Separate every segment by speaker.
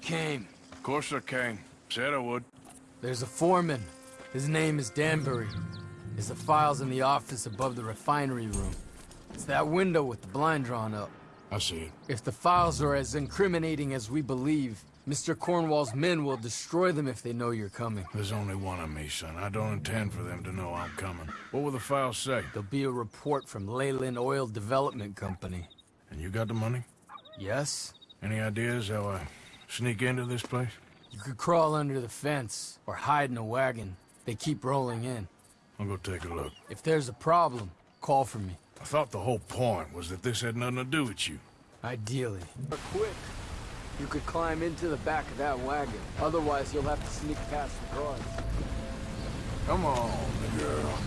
Speaker 1: Came.
Speaker 2: Of course I came. Said I would.
Speaker 1: There's a foreman. His name is Danbury. There's the files in the office above the refinery room. It's that window with the blind drawn up.
Speaker 2: I see it.
Speaker 1: If the files are as incriminating as we believe, Mr. Cornwall's men will destroy them if they know you're coming.
Speaker 2: There's only one of me, son. I don't intend for them to know I'm coming. What will the files say?
Speaker 1: There'll be a report from Leyland Oil Development Company.
Speaker 2: And you got the money?
Speaker 1: Yes?
Speaker 2: Any ideas how I sneak into this place?
Speaker 1: You could crawl under the fence, or hide in a wagon. They keep rolling in.
Speaker 2: I'll go take a look.
Speaker 1: If there's a problem, call for me.
Speaker 2: I thought the whole point was that this had nothing to do with you.
Speaker 1: Ideally. But quick. You could climb into the back of that wagon. Otherwise, you'll have to sneak past the guards.
Speaker 2: Come on, girl.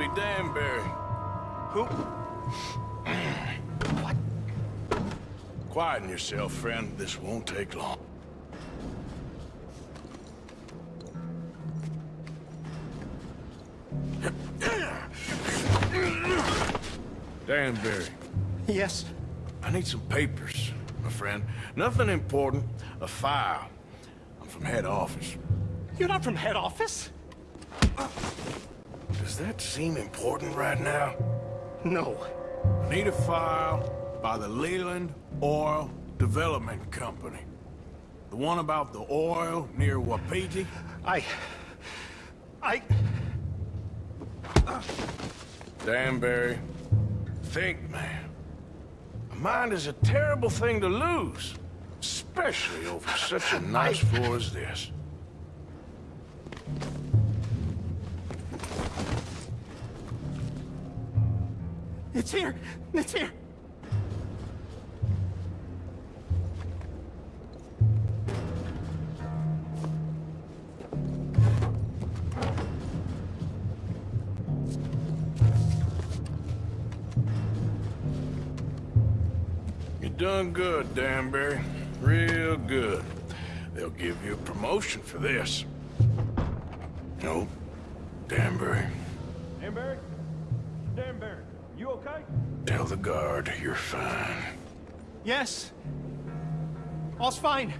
Speaker 2: Be Danbury.
Speaker 3: Who?
Speaker 2: Quieten yourself, friend. This won't take long. Danbury,
Speaker 3: Yes.
Speaker 2: I need some papers, my friend. Nothing important. A file. I'm from head office.
Speaker 3: You're not from head office?
Speaker 2: Does that seem important right now?
Speaker 3: No.
Speaker 2: Need a file by the Leland Oil Development Company. The one about the oil near Wapiti?
Speaker 3: I... I...
Speaker 2: Danbury, think, man. A mind is a terrible thing to lose. Especially over such a nice floor as this.
Speaker 3: It's here! It's here!
Speaker 2: You done good, Danbury. Real good. They'll give you a promotion for this. No, Danbury.
Speaker 4: Danbury?
Speaker 2: The guard you're fine.
Speaker 3: Yes. All's fine.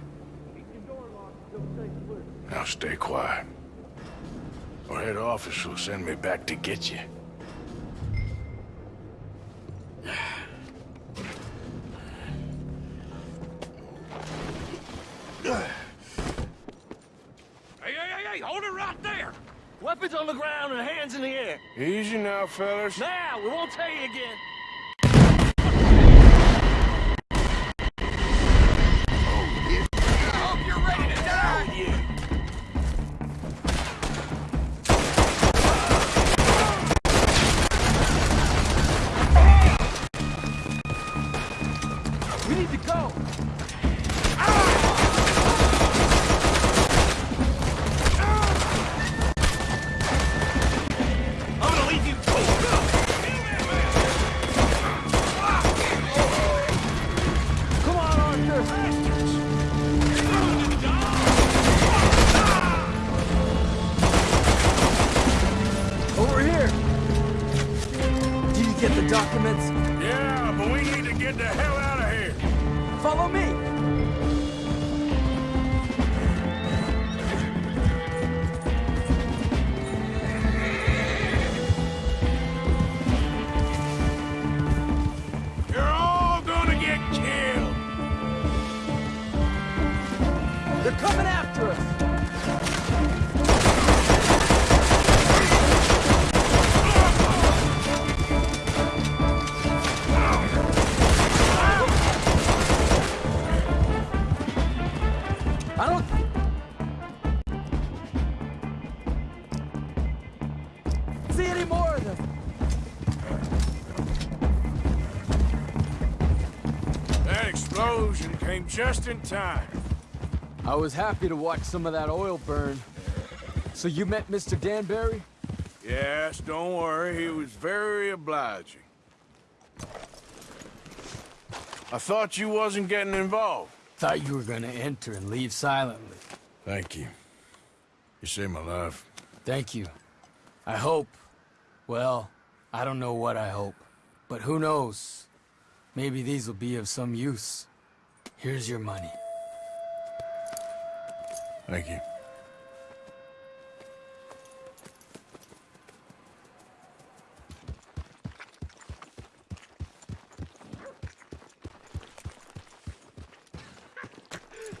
Speaker 2: Now stay quiet. Or head office will send me back to get you.
Speaker 4: Hey, hey, hey, hey, hold it right there! Weapons on the ground and hands in the air.
Speaker 2: Easy now, fellas.
Speaker 4: Now, we won't tell you again. We need to go!
Speaker 1: Documents?
Speaker 2: Yeah, but we need to get the hell out.
Speaker 1: Follow me!
Speaker 2: You're all gonna get killed.
Speaker 1: They're coming see any more of them.
Speaker 2: That explosion came just in time.
Speaker 1: I was happy to watch some of that oil burn. So you met Mr. Danbury?
Speaker 2: Yes, don't worry. He was very obliging. I thought you wasn't getting involved.
Speaker 1: Thought you were gonna enter and leave silently.
Speaker 2: Thank you. You saved my life.
Speaker 1: Thank you. I hope. Well, I don't know what I hope. But who knows? Maybe these will be of some use. Here's your money.
Speaker 2: Thank you.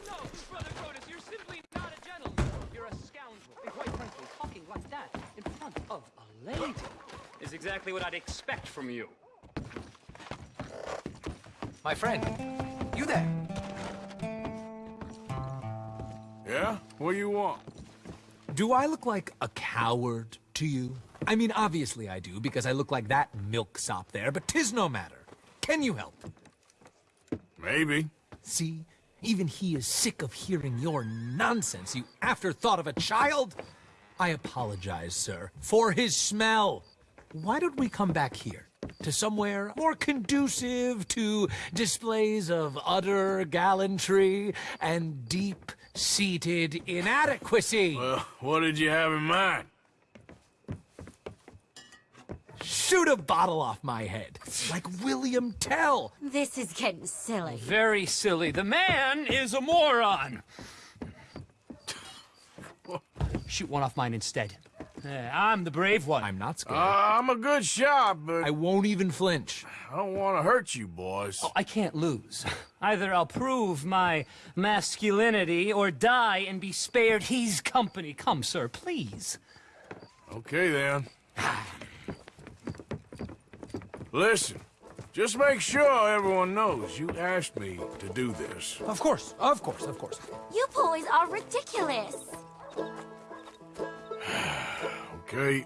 Speaker 5: No, Brother Curtis, you're simply not a gentleman. You're a scoundrel. And quite frankly, talking like that in front of a lady is exactly what I'd expect from you.
Speaker 6: My friend, you there?
Speaker 2: Yeah? What do you want?
Speaker 6: Do I look like a coward to you? I mean, obviously I do, because I look like that milksop there, but tis no matter. Can you help?
Speaker 2: Maybe.
Speaker 6: See? Even he is sick of hearing your nonsense, you afterthought of a child. I apologize, sir, for his smell. Why don't we come back here? To somewhere more conducive to displays of utter gallantry and deep-seated inadequacy.
Speaker 2: Well, what did you have in mind?
Speaker 6: Shoot a bottle off my head, like William Tell.
Speaker 7: This is getting silly.
Speaker 5: Very silly. The man is a moron. Shoot one off mine instead. Uh, I'm the brave one.
Speaker 6: I'm not scared.
Speaker 2: Uh, I'm a good shot, but
Speaker 6: I won't even flinch.
Speaker 2: I don't want to hurt you, boys.
Speaker 5: Oh, I can't lose. Either I'll prove my masculinity or die and be spared his company. Come, sir, please.
Speaker 2: Okay, then. Listen, just make sure everyone knows you asked me to do this.
Speaker 6: Of course, of course, of course.
Speaker 7: You boys are ridiculous.
Speaker 2: Okay?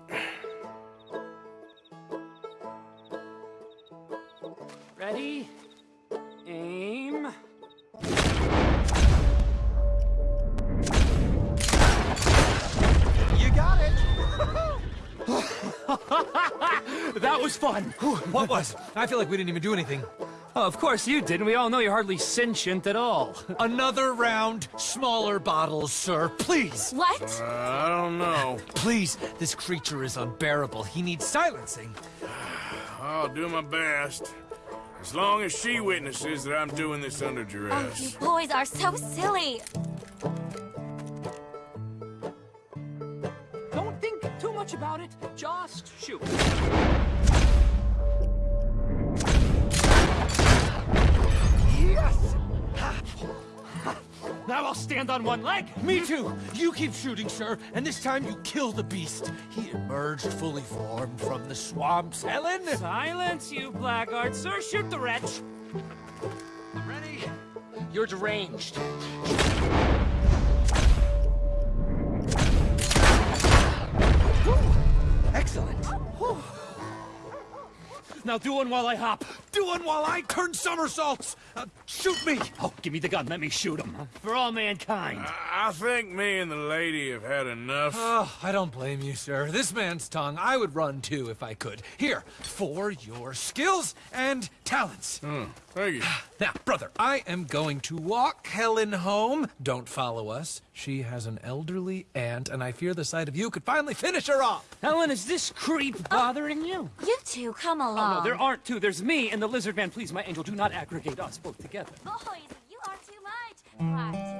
Speaker 5: Ready? Aim.
Speaker 3: You got it.
Speaker 5: That was fun.
Speaker 6: What was? I feel like we didn't even do anything.
Speaker 5: Oh, of course you didn't. we all know you're hardly sentient at all.
Speaker 6: Another round, smaller bottles, sir. Please.
Speaker 7: What?
Speaker 2: Uh, I don't know.
Speaker 6: Please, this creature is unbearable. He needs silencing.
Speaker 2: I'll do my best. As long as she witnesses that I'm doing this under duress.
Speaker 7: Oh, you boys are so silly.
Speaker 5: Don't think too much about it. Just shoot. Now I'll stand on one leg.
Speaker 6: Me too. You keep shooting, sir, and this time you kill the beast. He emerged fully formed from the swamps, Helen.
Speaker 5: Silence, you blackguard. Sir, shoot the wretch.
Speaker 6: Ready? You're deranged. Excellent.
Speaker 5: Now do one while I hop.
Speaker 6: Do one while I turn somersaults. Uh, shoot me.
Speaker 5: Oh, give me the gun. Let me shoot him. For all mankind.
Speaker 2: I I think me and the lady have had enough.
Speaker 6: Oh, I don't blame you, sir. This man's tongue, I would run too if I could. Here, for your skills and talents.
Speaker 2: Hmm, thank you.
Speaker 6: Now, brother, I am going to walk Helen home. Don't follow us. She has an elderly aunt, and I fear the sight of you could finally finish her off.
Speaker 5: Helen, is this creep bothering you?
Speaker 7: You two, come along.
Speaker 5: Oh,
Speaker 7: along.
Speaker 5: no, there aren't two. There's me and the lizard man. Please, my angel, do not aggregate us both together.
Speaker 7: Boys, you are too much.
Speaker 6: Nope,